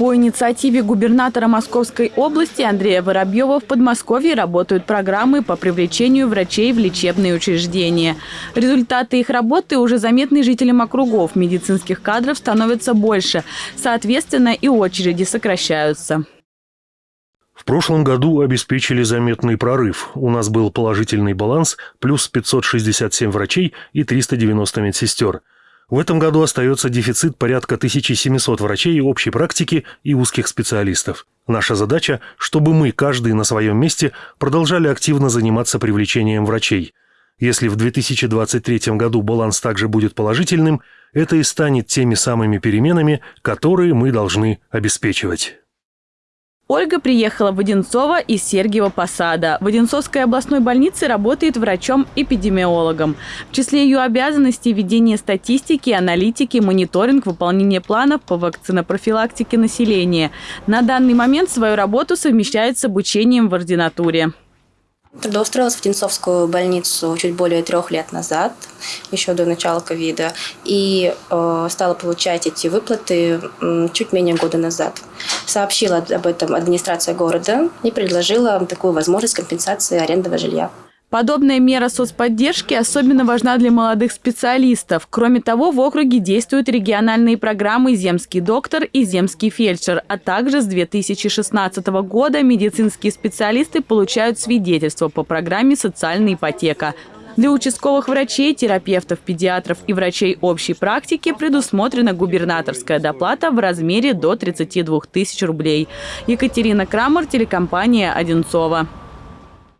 По инициативе губернатора Московской области Андрея Воробьева в Подмосковье работают программы по привлечению врачей в лечебные учреждения. Результаты их работы уже заметны жителям округов. Медицинских кадров становится больше. Соответственно, и очереди сокращаются. В прошлом году обеспечили заметный прорыв. У нас был положительный баланс плюс 567 врачей и 390 медсестер. В этом году остается дефицит порядка 1700 врачей общей практики и узких специалистов. Наша задача, чтобы мы, каждый на своем месте, продолжали активно заниматься привлечением врачей. Если в 2023 году баланс также будет положительным, это и станет теми самыми переменами, которые мы должны обеспечивать. Ольга приехала в Одинцово из Сергиева Посада. В Одинцовской областной больнице работает врачом-эпидемиологом. В числе ее обязанностей ведение статистики, аналитики, мониторинг, выполнение планов по вакцинопрофилактике населения. На данный момент свою работу совмещает с обучением в ординатуре. Трудоустроилась в Тинцовскую больницу чуть более трех лет назад, еще до начала ковида, и э, стала получать эти выплаты э, чуть менее года назад. Сообщила об этом администрация города и предложила такую возможность компенсации арендного жилья. Подобная мера соцподдержки особенно важна для молодых специалистов. Кроме того, в округе действуют региональные программы «Земский доктор» и «Земский фельдшер», а также с 2016 года медицинские специалисты получают свидетельство по программе «Социальная ипотека». Для участковых врачей, терапевтов, педиатров и врачей общей практики предусмотрена губернаторская доплата в размере до 32 тысяч рублей. Екатерина Крамер, телекомпания «Одинцова».